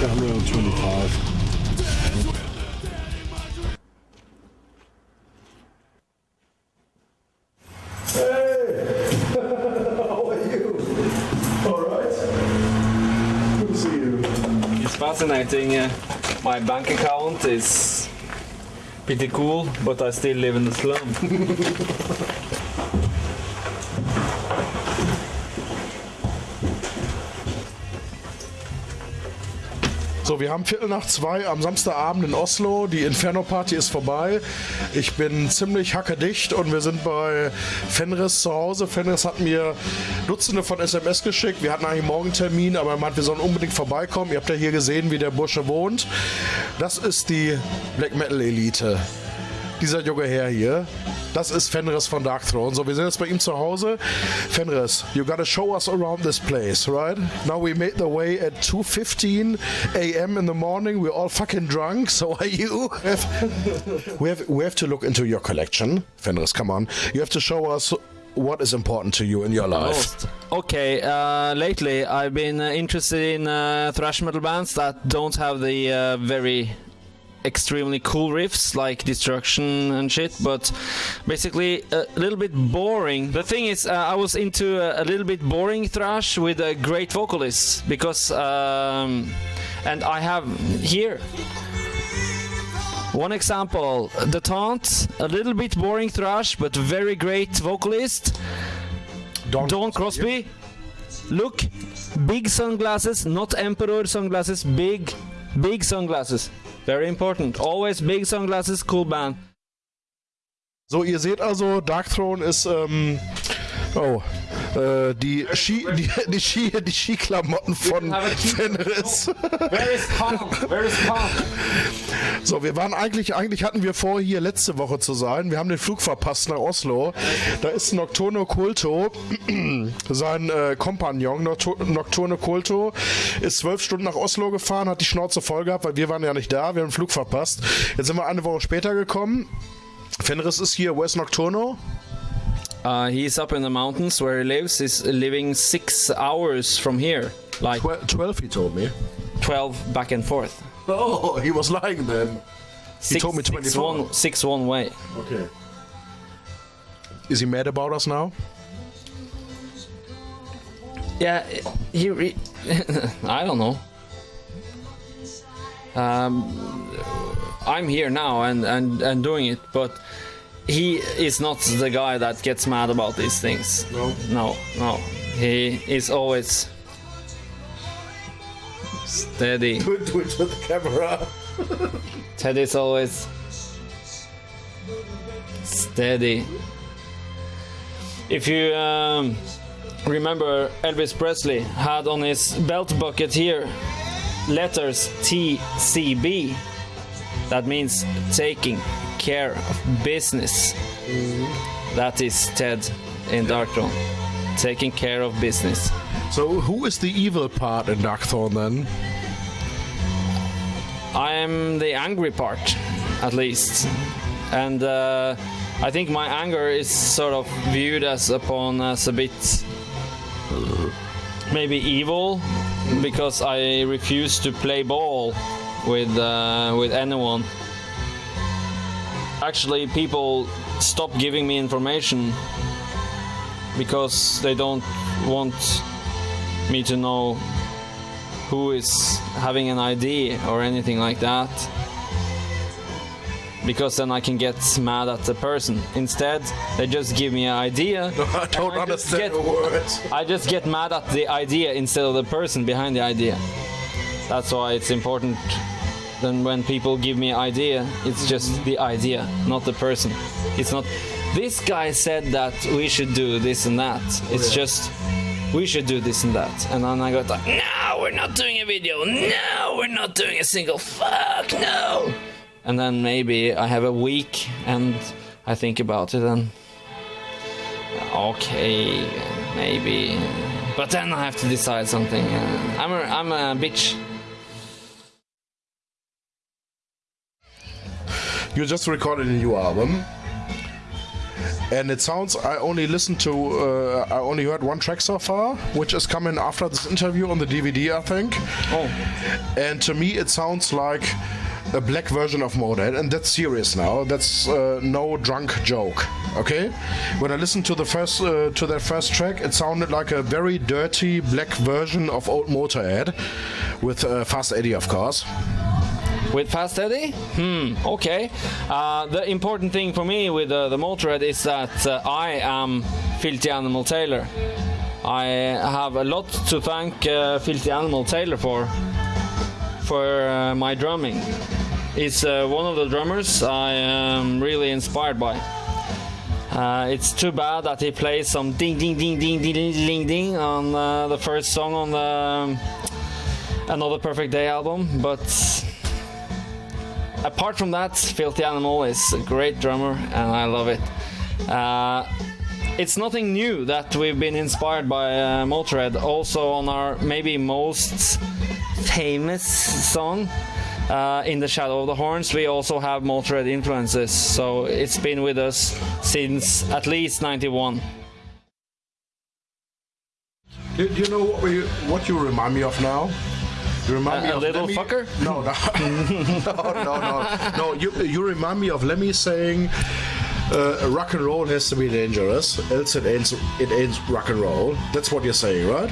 like 125. Hey! How are you? All right? Good to see you. It's fascinating. Uh, my bank account is pretty cool, but I still live in the slum. So, wir haben Viertel nach zwei am Samstagabend in Oslo. Die Inferno-Party ist vorbei. Ich bin ziemlich hackedicht und wir sind bei Fenris zu Hause. Fenris hat mir Dutzende von SMS geschickt. Wir hatten eigentlich morgen Termin, aber er meint, wir sollen unbedingt vorbeikommen. Ihr habt ja hier gesehen, wie der Bursche wohnt. Das ist die Black Metal Elite. Dieser junge Herr hier, das ist Fenriz von Darkthrone. So, wir sind jetzt bei ihm zu Hause. Fenriz, you gotta show us around this place, right? Now we made the way at 2.15 a.m. in the morning. We're all fucking drunk. So are you? we, have, we have to look into your collection. Fenriz, come on. You have to show us what is important to you in your life. Okay, uh, lately I've been uh, interested in uh, thrash metal bands that don't have the uh, very extremely cool riffs like destruction and shit but basically a little bit boring the thing is uh, i was into a, a little bit boring thrash with a great vocalist because um, and i have here one example the taunt a little bit boring thrash but very great vocalist Don, Don Crosby. Look, big sunglasses, not emperor sunglasses, big, big sunglasses. Very important. Always big sunglasses, cool band. So, ihr seht also, Dark Throne ist, ähm, oh, äh, die Ski, die, die Ski, die Skiklamotten von Fenris. Kong? So, wir waren eigentlich, eigentlich hatten wir vor, hier letzte Woche zu sein. Wir haben den Flug verpasst nach Oslo. Da ist Nocturno Culto, sein äh, Kompagnon Noctu- Nocturno Culto, ist zwölf Stunden nach Oslo gefahren, hat die Schnauze voll gehabt, weil wir waren ja nicht da, wir haben den Flug verpasst. Jetzt sind wir eine Woche später gekommen. Fenris ist hier, where's Nocturno? Uh, he's up in the mountains where he lives. He's living six hours from here, like Twe- 12, he told me. 12 back and forth. Oh, he was lying then. Six, told me six 24. one, six one way. Okay. Is he mad about us now? Yeah, he. Re- I don't know. Um, I'm here now and, and, and doing it, but he is not the guy that gets mad about these things. No. No, no. He is always steady. Do it, do it with the camera. Ted is always steady. If you um, remember, Elvis Presley had on his belt bucket here letters TCB. That means taking care of business. That is Ted in Darkthrone. Taking care of business. So, who is the evil part in Darkthrone then? I am the angry part, at least, and uh, I think my anger is sort of viewed as upon as a bit maybe evil because I refuse to play ball with uh, with anyone. Actually, people stop giving me information because they don't want me to know who is having an ID or anything like that. Because then I can get mad at the person. Instead, they just give me an idea. No, I don't I understand get- the words. I just get mad at the idea instead of the person behind the idea. That's why it's important. Then when people give me an idea, it's just the idea, not the person. It's not. This guy said that we should do this and that. It's oh, just we should do this and that. And then I got like, no, we're not doing a video. No, we're not doing a single. Fuck no. And then maybe I have a week and I think about it and okay, maybe. But then I have to decide something. I'm a, I'm a bitch. You just recorded a new album. and it sounds. I only listened to. Uh, I only heard one track so far, which is coming after this interview on the DVD, I think. Oh, And to me, it sounds like a black version of Motorhead, and that's serious now. That's uh, no drunk joke. Okay. When I listened to the first uh, to that first track, it sounded like a very dirty black version of old Motorhead, with uh, Fast Eddie, of course. With Fast Eddie? Hmm, okay. Uh, the important thing for me with uh, the Motorhead is that uh, I am Philthy Animal Taylor. I have a lot to thank uh, Philthy Animal Taylor for, for uh, my drumming. He's uh, one of the drummers I am really inspired by. Uh, it's too bad that he plays some ding ding ding ding ding ding ding, ding on uh, the first song on the um, Another Perfect Day album, but apart from that, Philthy Animal is a great drummer and I love it. Uh, it's nothing new that we've been inspired by uh, Motorhead. Also, on our maybe most famous song, uh, In the Shadow of the Horns, we also have Motorhead influences. So it's been with us since at least 91. Do, do you know what, we, what you remind me of now? You remind A- me a of little Lemmy- fucker? No, no, no, no, no. No, you you remind me of Lemmy saying, uh, "Rock and roll has to be dangerous, else it ends. it ain't rock and roll." That's what you're saying, right?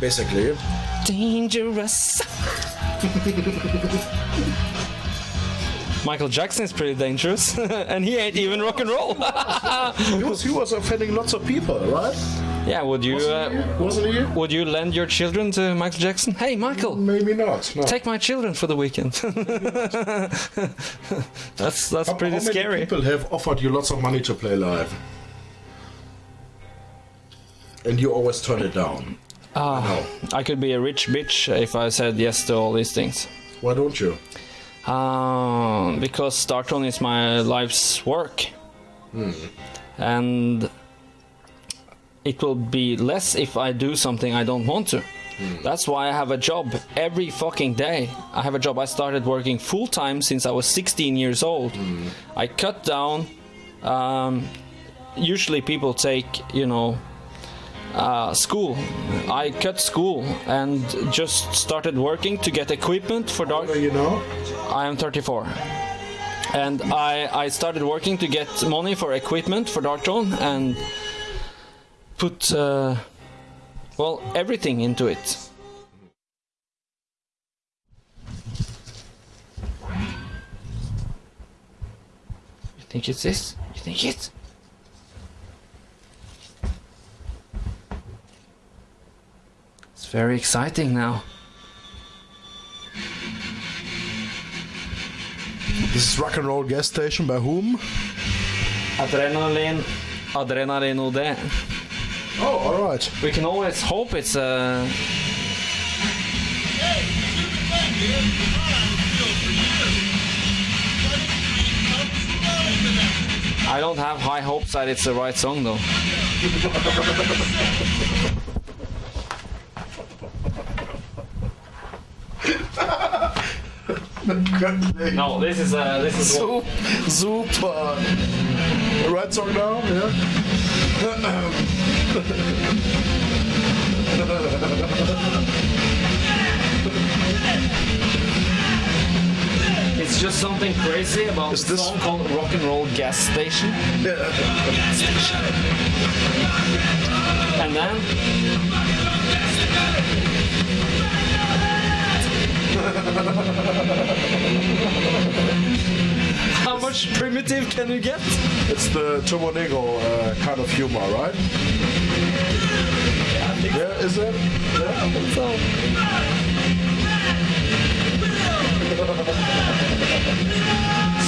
Basically. Dangerous. Michael Jackson is pretty dangerous, and he ain't even rock and roll. He was, he was offending lots of people, right? Yeah, would you uh, Wasn't he? would you lend your children to Michael Jackson? Hey, Michael, Maybe not. No. take my children for the weekend. that's that's How- pretty how many scary. People have offered you lots of money to play live, and you always turn it down. Ah, I could be a rich bitch if I said yes to all these things. Why don't you? Uh, because Darkthrone is my life's work. And it will be less if I do something I don't want to. That's why I have a job every fucking day. I have a job. I started working full time since I was 16 years old. I cut down. Um, usually people take, you know, uh, school. I cut school and just started working to get equipment for dark. You know? I am 34. And I, I started working to get money for equipment for Darkthrone and put, uh, well, everything into it. You think it's this? You think it? It's very exciting now. This is rock and roll gas station by whom? Adrenaline, adrenaline OD. Oh, all right. We can always hope it's uh I don't have high hopes that it's the right song though. No, this is uh this is So, super. Right song now? Yeah. It's just something crazy about Is this- song called Rock and Roll Gas Station. And then How much primitive can you get? It's the Turbonegro uh, kind of humor, right? Yeah, is it? Yeah. So,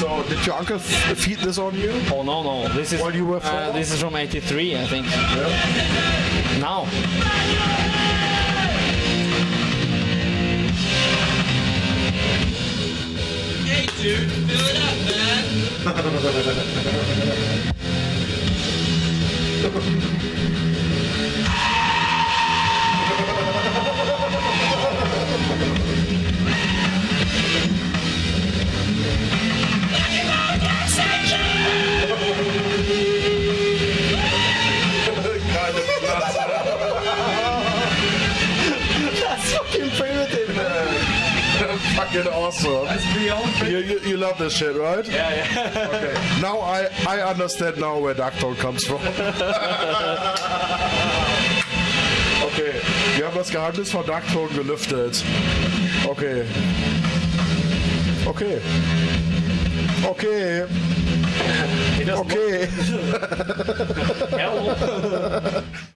So, did your uncle f- feed this on you? oh no no, this is While you were uh, this is from '83, I think. Yeah. Now, Hey, dude, fill it up, Thank you. Fucking awesome. You, you, you love this shit, right? Yeah, yeah. Okay. Now I, I understand now where Ducktown comes from. okay, wir haben das Geheimnis von Ducktown gelüftet. Okay. Okay. Okay. Okay. Hell.